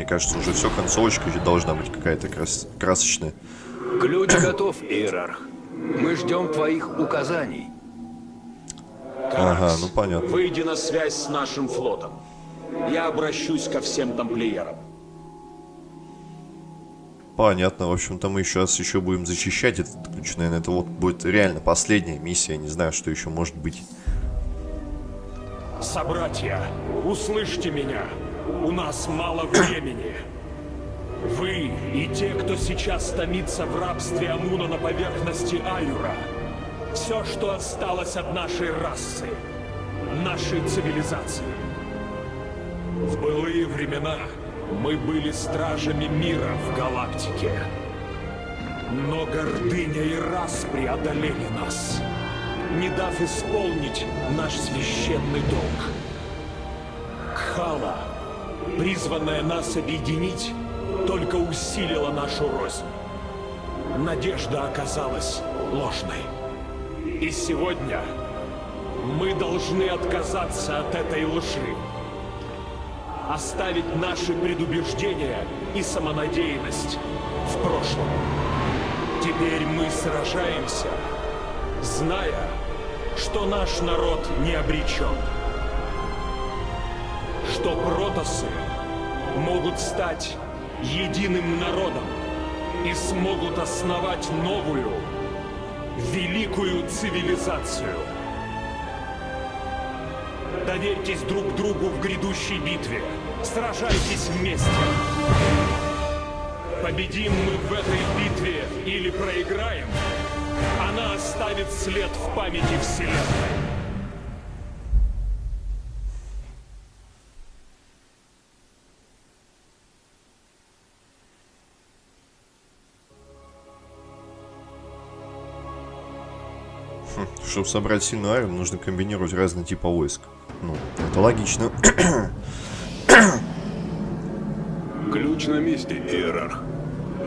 Мне кажется, уже все, концовочка должна быть какая-то крас красочная. Ключ готов, Иерарх. Мы ждем твоих указаний. Ага, ну понятно. Выйди на связь с нашим флотом. Я обращусь ко всем тамплиерам. Понятно, в общем-то мы сейчас еще будем защищать этот ключ, наверное, это вот будет реально последняя миссия, не знаю, что еще может быть. Собратья, услышьте меня. У нас мало времени. Вы и те, кто сейчас томится в рабстве Амуна на поверхности Аюра, все, что осталось от нашей расы, нашей цивилизации. В былые времена мы были стражами мира в галактике. Но гордыня и раз преодолели нас, не дав исполнить наш священный долг. Кхала, призванная нас объединить, только усилила нашу рознь. Надежда оказалась ложной. И сегодня мы должны отказаться от этой лжи. Оставить наши предубеждения и самонадеянность в прошлом. Теперь мы сражаемся, зная, что наш народ не обречен. Что протосы могут стать единым народом и смогут основать новую, великую цивилизацию. Доверьтесь друг другу в грядущей битве. Сражайтесь вместе. Победим мы в этой битве или проиграем, она оставит след в памяти Вселенной. Чтобы собрать сильную армию, нужно комбинировать разные типы войск. Ну, это логично. Ключ на месте, Иерарх.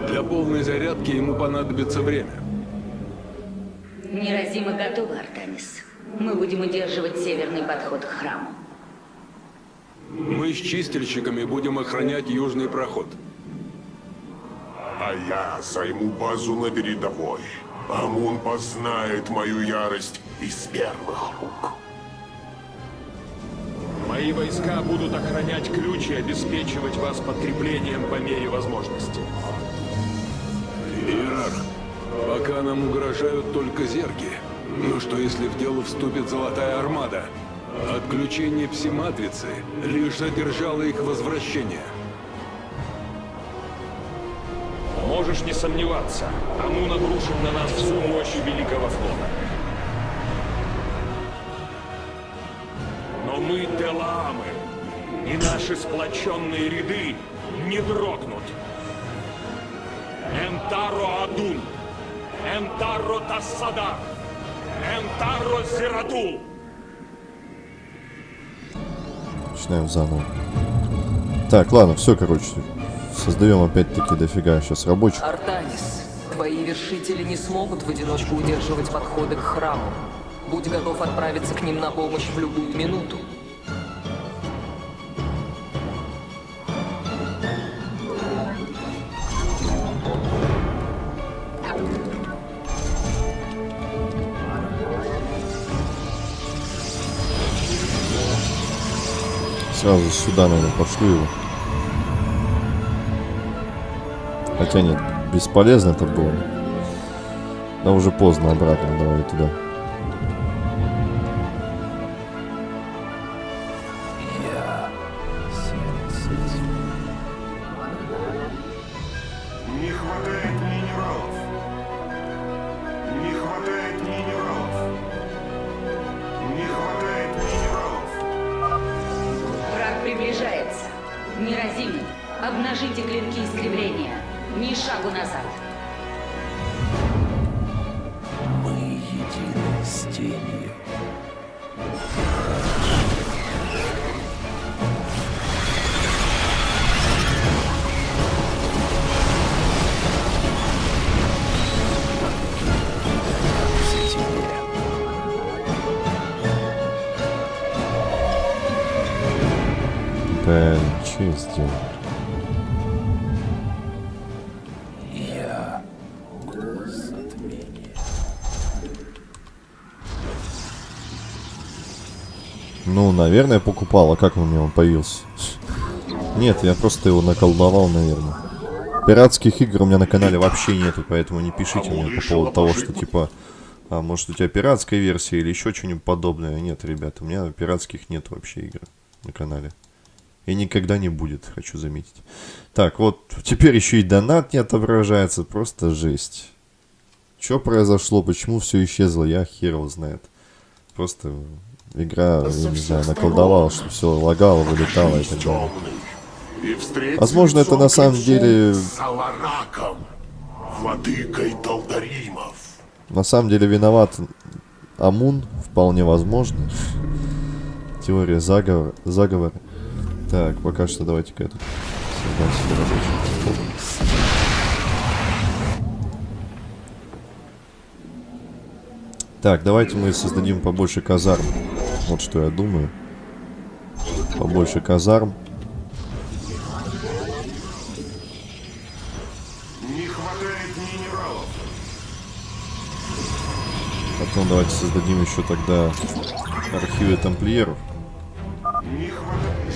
Для полной зарядки ему понадобится время. Неразимо готовы, Артемис. Мы будем удерживать северный подход к храму. Мы с чистильщиками будем охранять южный проход. А я займу базу на передовой. Амун познает мою ярость из первых рук. Мои войска будут охранять ключ и обеспечивать вас подкреплением по мере возможности. Иерарх, пока нам угрожают только зерги. Но что если в дело вступит Золотая Армада? Отключение псиматрицы лишь задержало их возвращение. Можешь не сомневаться, Амун обрушит на нас всю мощь Великого Флота. Но мы Делаамы, и наши сплоченные ряды не дрогнут. Энтаро Адун, Энтаро Тассадар, Энтаро Зирадул. Начинаем заново. Так, ладно, все, короче. Создаем опять-таки дофига сейчас рабочих. Артанис, твои вершители не смогут в одиночку удерживать подходы к храму. Будь готов отправиться к ним на помощь в любую минуту. Сразу сюда, наверное, пошлю его. Хотя нет, бесполезно это было. Да уже поздно обратно, давай туда. Не хватает минералов. Не хватает минералов. Не хватает минералов. Враг приближается. Неразимый. Обнажите клинки искривления. Ни шагу назад. Мы едины с тенью. Да, что я сделал? Наверное, покупал. А как он у меня он появился? Нет, я просто его наколдовал, наверное. Пиратских игр у меня на канале вообще нету, поэтому не пишите мне по поводу того, что типа... А может у тебя пиратская версия или еще что-нибудь подобное. Нет, ребята, у меня пиратских нет вообще игр на канале. И никогда не будет, хочу заметить. Так, вот, теперь еще и донат не отображается. Просто жесть. Что произошло? Почему все исчезло? Я хер его знает. Просто игра, я не знаю, наколдовала, что все лагало, вылетало и так далее. Возможно, это на самом деле- владыкой Талдаримов. На самом деле виноват Амун, вполне возможно. Теория заговора. заговора. Так, пока что давайте-ка этот создам себе рабочий Так, давайте мы создадим побольше казарм. Вот что я думаю. Побольше казарм. Потом давайте создадим еще тогда архивы тамплиеров.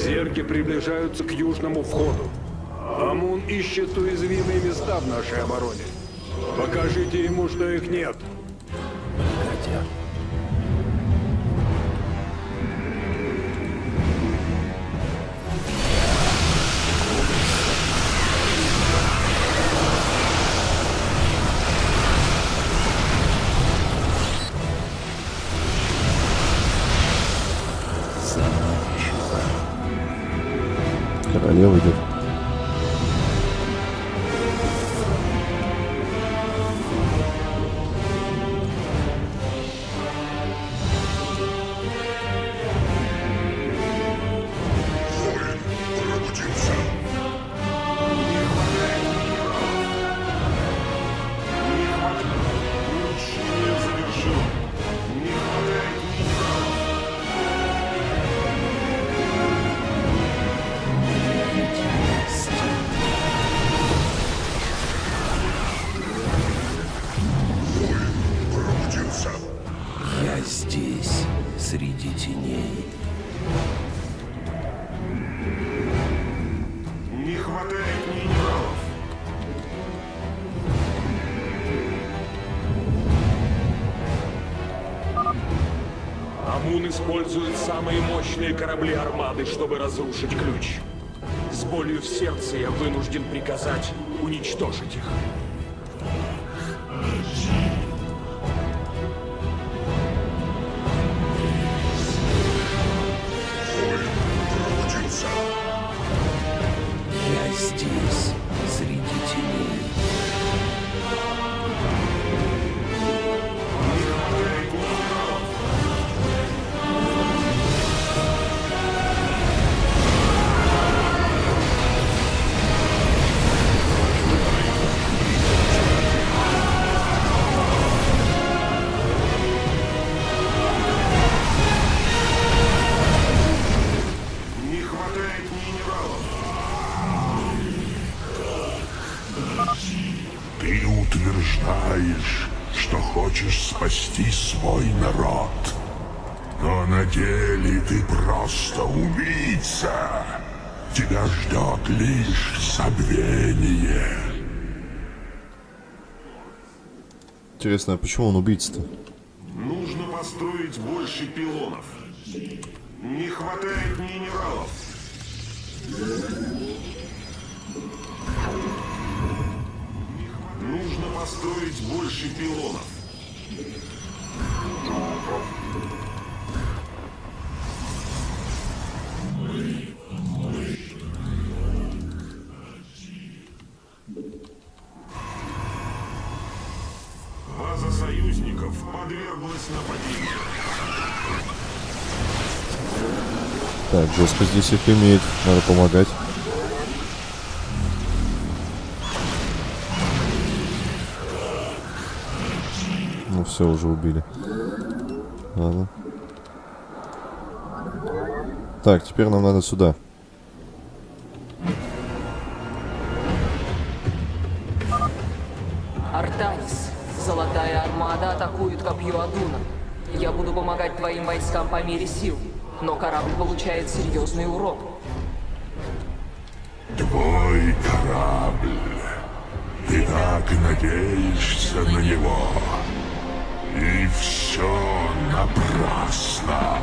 Зерги приближаются к южному входу. Амун ищет уязвимые места в нашей обороне. Покажите ему, что их нет. Хотя Королева Амун использует самые мощные корабли армады, чтобы разрушить ключ. С болью в сердце я вынужден приказать уничтожить их. Свой народ. Но на деле ты просто убийца. Тебя ждет лишь забвение. Интересно, а почему он убийца-то? Нужно построить больше пилонов. Не хватает минералов. Нужно построить больше пилонов. Жестко здесь их имеет. Надо помогать. Ну все, уже убили. Ладно. Так, теперь нам надо сюда. Артанис, Золотая Армада атакует копье Адуна. Я буду помогать твоим войскам по мере сил. Но корабль получает серьезный урон. Твой корабль. Ты так надеешься на него. И все напрасно.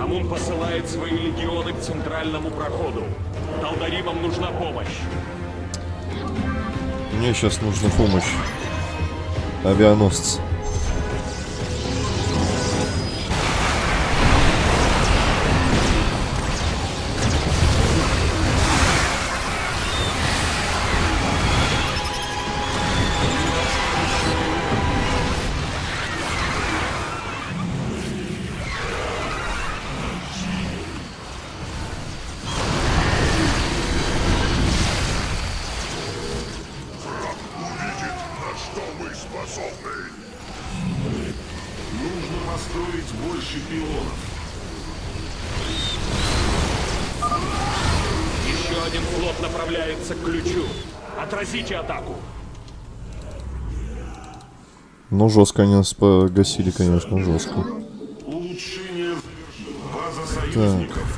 Амун посылает свои легионы к центральному проходу. Талдаримам нужна помощь. Мне сейчас нужна помощь. Авианосцы. Мы способны. Нужно построить больше пилонов. Еще один флот направляется к ключу. Отразите атаку. Ну, жестко они нас погасили, конечно, жестко. Улучшение. База союзников подверглась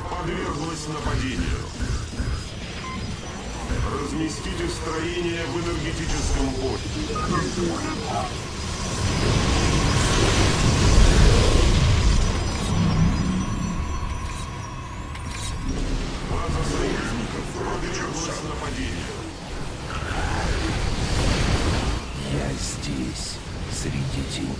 здесь, среди теней.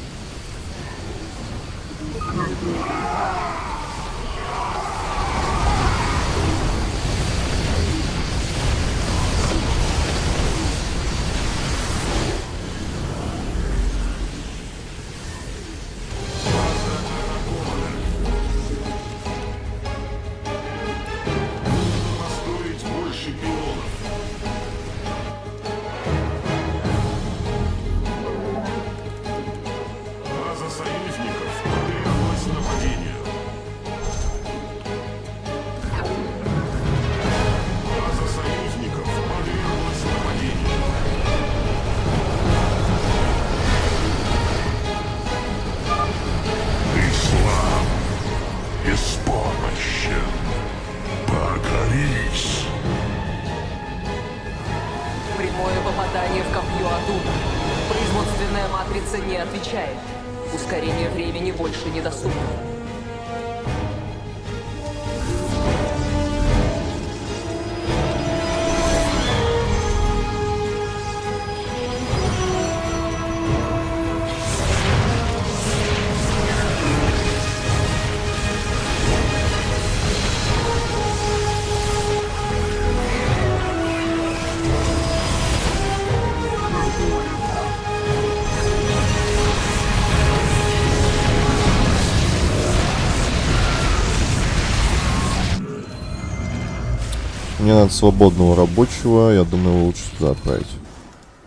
Мне надо свободного рабочего, я думаю, его лучше туда отправить.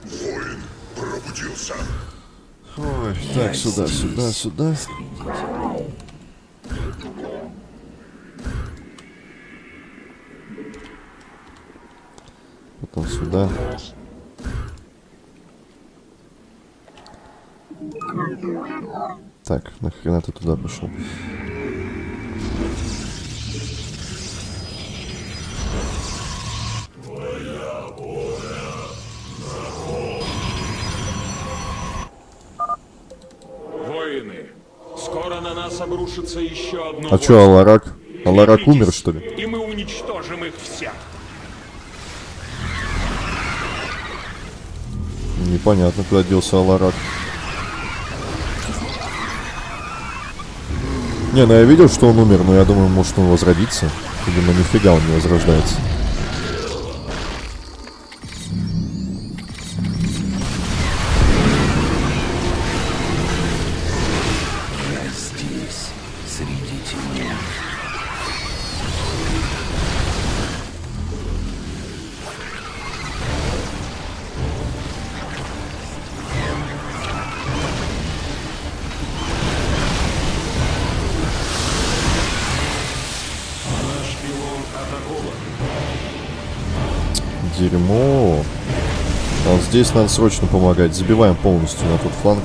Воин пробудился. Ой, так, сюда, сюда, сюда. Потом сюда. Так, нахрена ты туда пошел? Воины, скоро на нас обрушится еще одно А чё, Аларак? Аларак умер, что ли? И мы уничтожим их всех. Непонятно, куда делся Аларак. Не, ну я видел, что он умер, но я думаю, может он возродится. Видимо, нифига он не возрождается. Здесь надо срочно помогать. Забиваем полностью на тот фланг.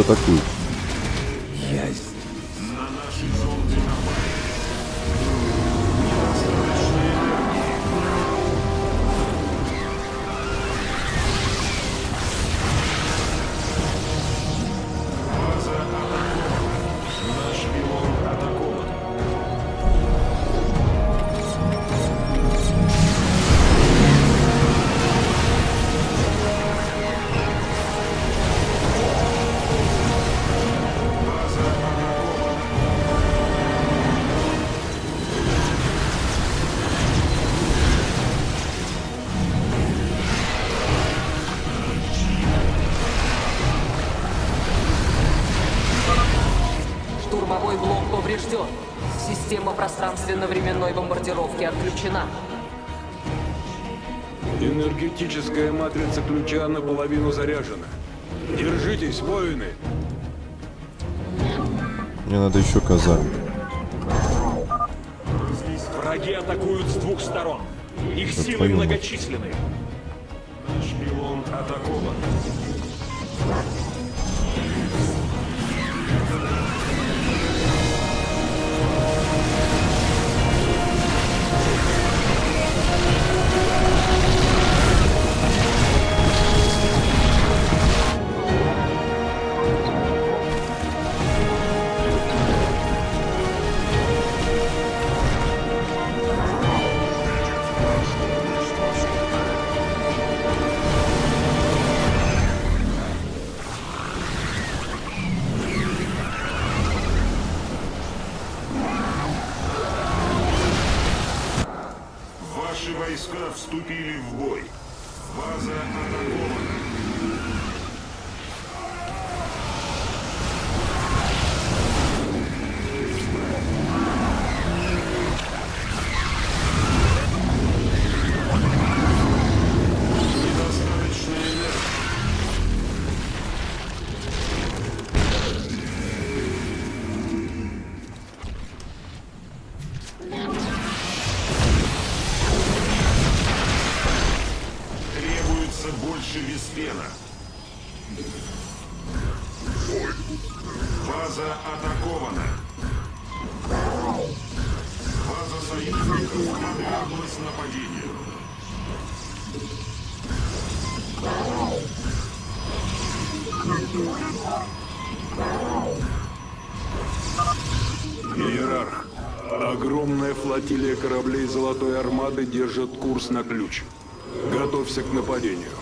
Атакуют. Наполовину заряжена. Держитесь, воины! Мне надо еще казарм. Враги атакуют с двух сторон. Их силы твою мать. многочисленны. Наш пилон атакован. Подверглась нападению. Иерарх, огромная флотилия кораблей Золотой Армады держит курс на ключ. Готовься к нападению.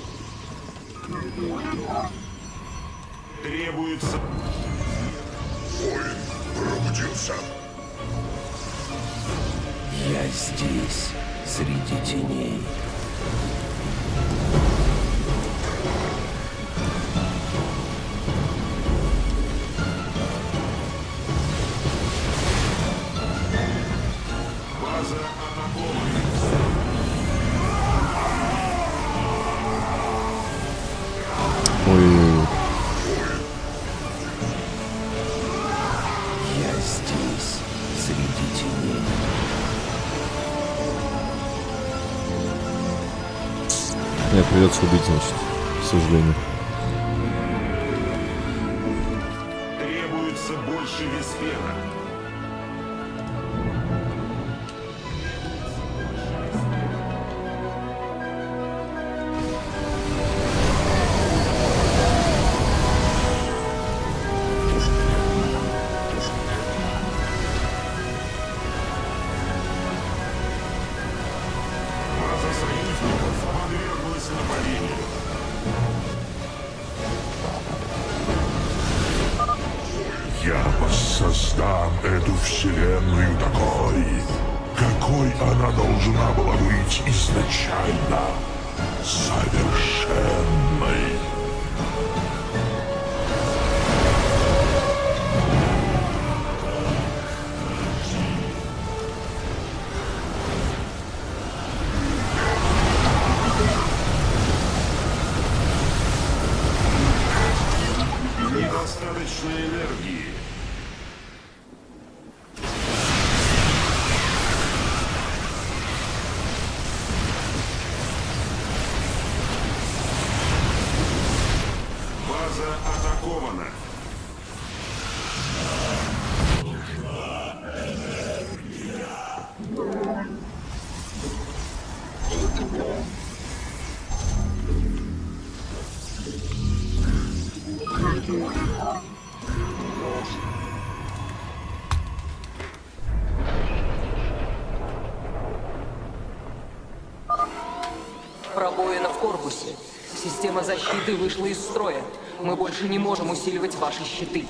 Требуется Воин пробудился. Я здесь, среди теней. Придется убить, значит, к сожалению. Требуется больше виспена. Защиты вышла из строя. Мы больше не можем усиливать ваши щиты.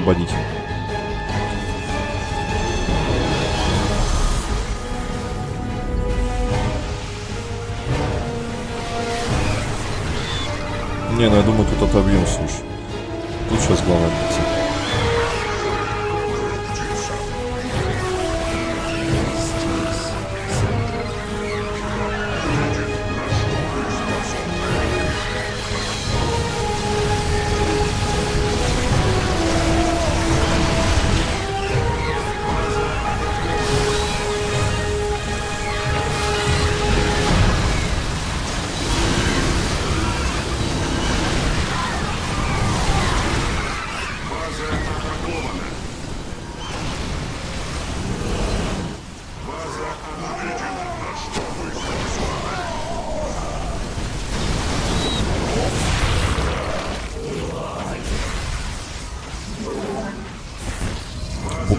Освободить.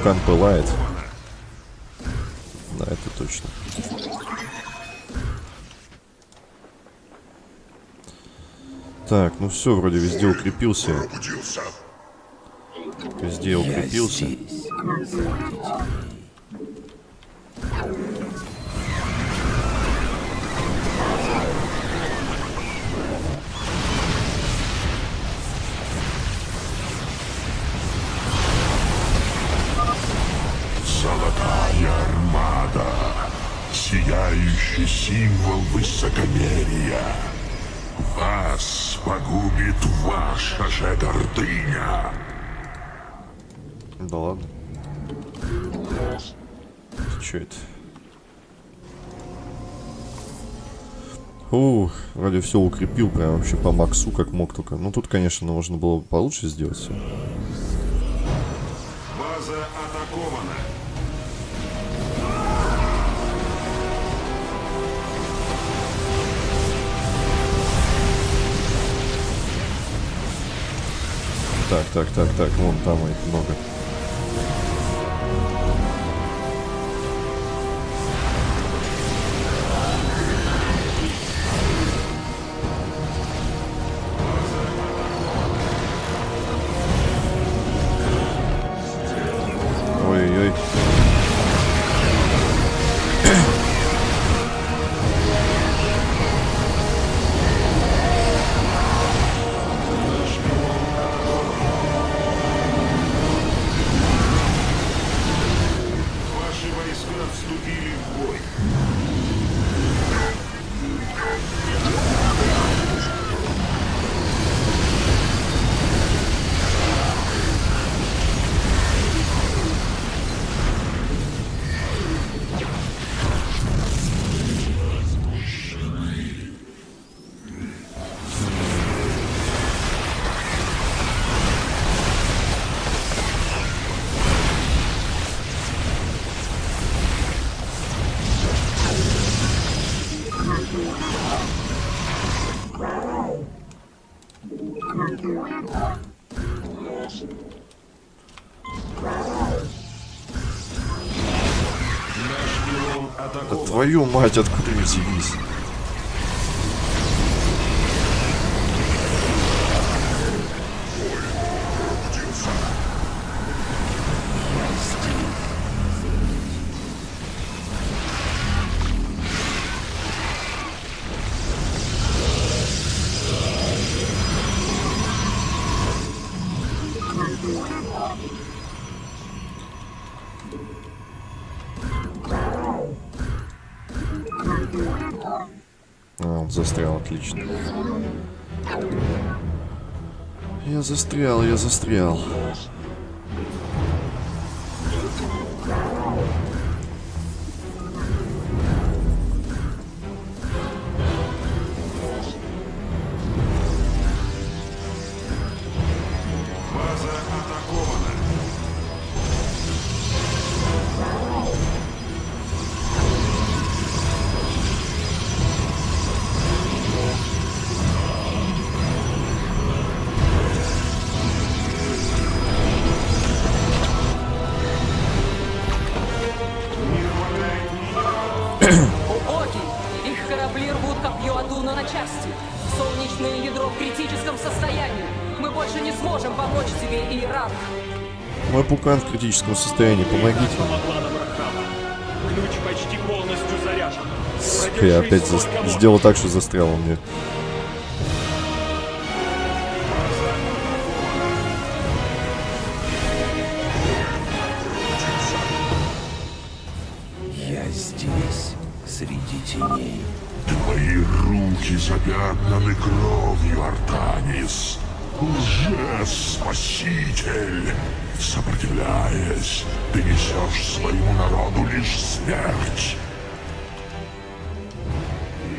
Пукан пылает. Да, это точно. Так, ну все, вроде везде укрепился. Везде укрепился. Сияющий символ высокомерия. Вас погубит ваша же гордыня. Да ладно. Че это? Ух, вроде все укрепил прям вообще по максу, как мог только. Ну тут, конечно, можно было бы получше сделать все. База атакована. Так, так, так, так, вон там их много. Твою мать, откуда вы взялись? Застрял, отлично. Я застрял, я застрял. Солнечное ядро в критическом состоянии. Мы больше не сможем помочь тебе, Иерарх. Мой пукан в критическом состоянии, помогите. Ключ почти полностью заряжен. Я опять только сделал так, что застрял он мне. Запятнаны кровью, Артанис. Лже-спаситель. Сопротивляясь, ты несешь своему народу лишь смерть.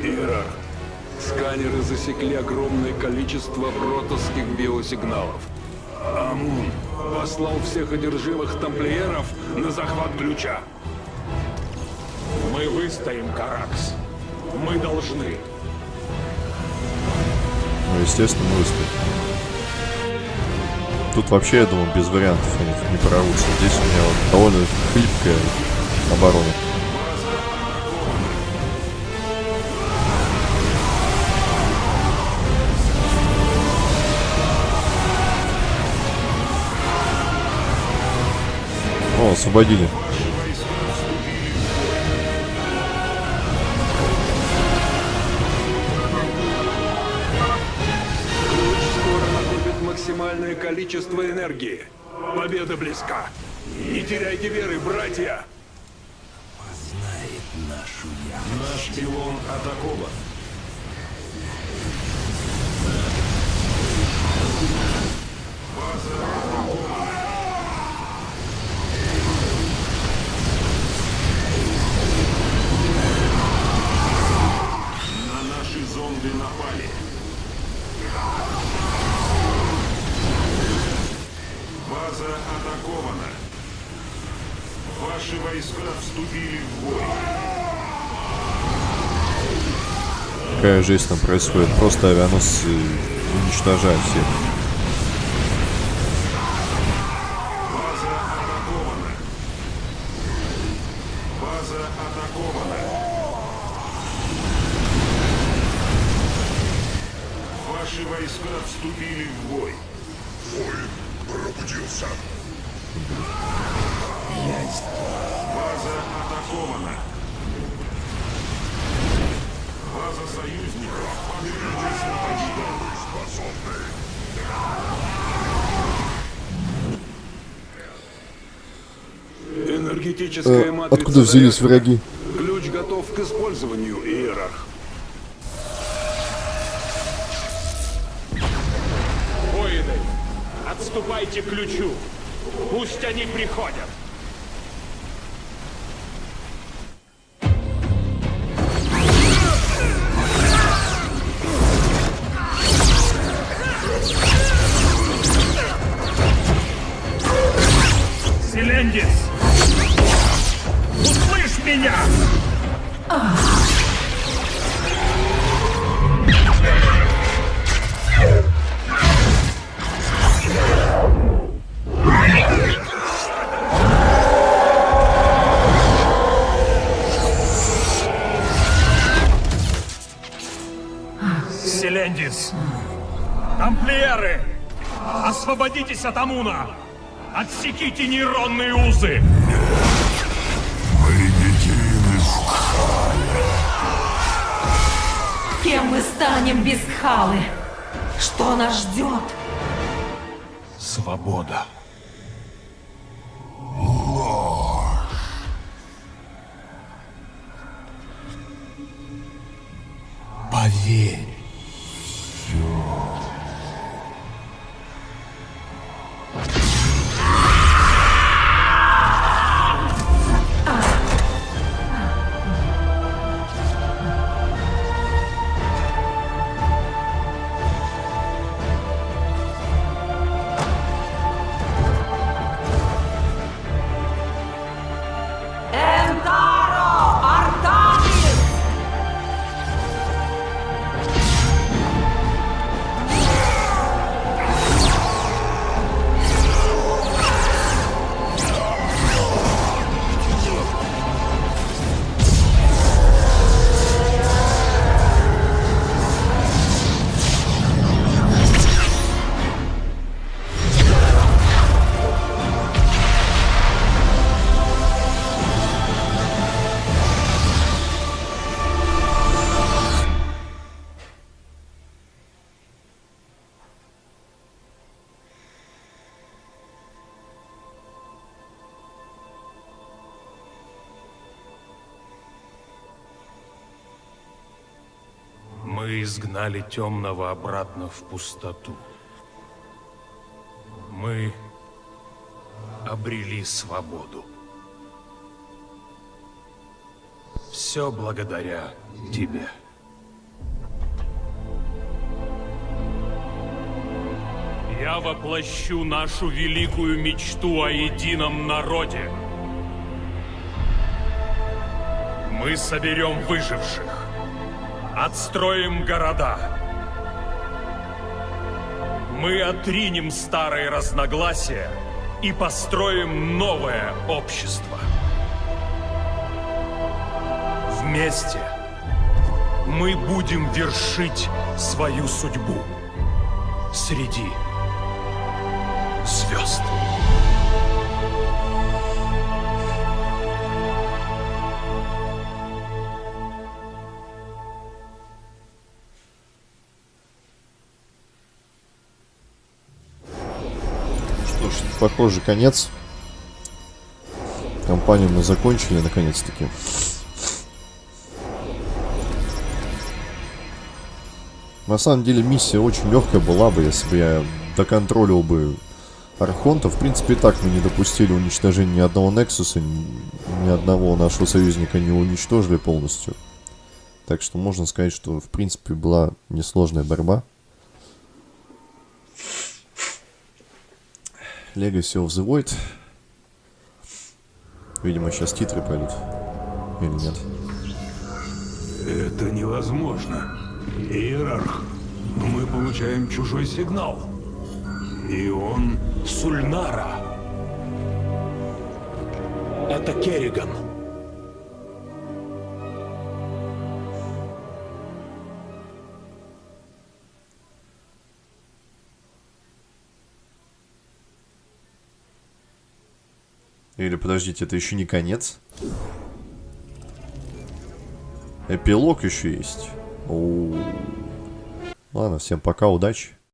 Иерарх, сканеры засекли огромное количество протосских биосигналов. Амун послал всех одержимых тамплиеров на захват ключа. Мы выстоим, Каракс. Мы должны. Ну, естественно, мы. Тут вообще, я думаю, без вариантов они не прорвутся. Здесь у меня вот довольно хлипкая оборона. О, освободили. Максимальное количество энергии. Победа близка. Не теряйте веры, братья! Знает нашу яму. Наш пилон атакован. База атакована. На наши зонды напали. База атакована. Ваши войска вступили в бой. Какая жизнь там происходит. Просто авианосцы уничтожают всех. Взялись враги? Ключ готов к использованию, Иерарх. Воины, отступайте к ключу. Пусть они приходят. Селендис! меня! Селендис! Тамплиеры! Освободитесь от Амуна! Отсеките нейронные узы! Кем мы станем без Халы? Что нас ждет? Свобода. Изгнали темного обратно в пустоту. Мы обрели свободу. Все благодаря тебе. Я воплощу нашу великую мечту о едином народе. Мы соберем выживших. Отстроим города. Мы отринем старые разногласия и построим новое общество. Вместе мы будем вершить свою судьбу среди похоже, конец. Компанию мы закончили, наконец-таки. На самом деле миссия очень легкая была бы, если бы я доконтролил бы Архонта. В принципе, так мы не допустили уничтожения ни одного Нексуса, ни одного нашего союзника не уничтожили полностью. Так что можно сказать, что в принципе была несложная борьба. Legacy of the Void. Видимо, сейчас титры пойдут. Или нет? Это невозможно. Иерарх, мы получаем чужой сигнал. И он... Сульнара. Это Керриган. Или подождите, это еще не конец? Эпилог еще есть. Оу. Ладно, всем пока, удачи.